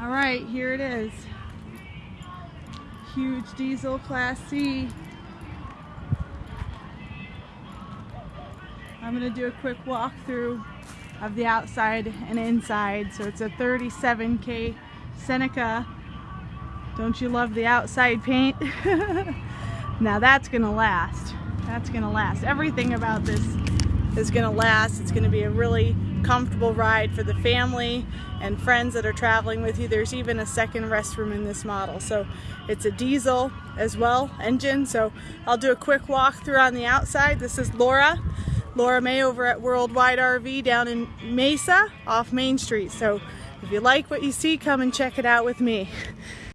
All right, here it is. Huge diesel Class C. I'm gonna do a quick walkthrough of the outside and inside. So it's a 37K Seneca. Don't you love the outside paint? now that's gonna last. That's gonna last. Everything about this is gonna last. It's gonna be a really comfortable ride for the family and friends that are traveling with you. There's even a second restroom in this model. So it's a diesel as well engine. So I'll do a quick walkthrough on the outside. This is Laura. Laura May over at Worldwide RV down in Mesa off Main Street. So if you like what you see, come and check it out with me.